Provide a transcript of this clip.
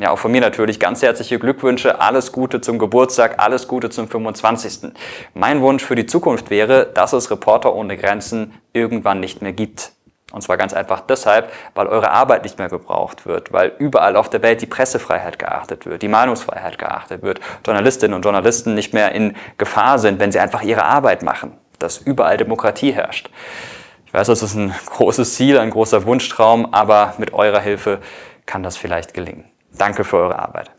Ja, auch von mir natürlich ganz herzliche Glückwünsche, alles Gute zum Geburtstag, alles Gute zum 25. Mein Wunsch für die Zukunft wäre, dass es Reporter ohne Grenzen irgendwann nicht mehr gibt. Und zwar ganz einfach deshalb, weil eure Arbeit nicht mehr gebraucht wird, weil überall auf der Welt die Pressefreiheit geachtet wird, die Meinungsfreiheit geachtet wird, Journalistinnen und Journalisten nicht mehr in Gefahr sind, wenn sie einfach ihre Arbeit machen, dass überall Demokratie herrscht. Ich weiß, das ist ein großes Ziel, ein großer Wunschtraum, aber mit eurer Hilfe kann das vielleicht gelingen. Danke für eure Arbeit.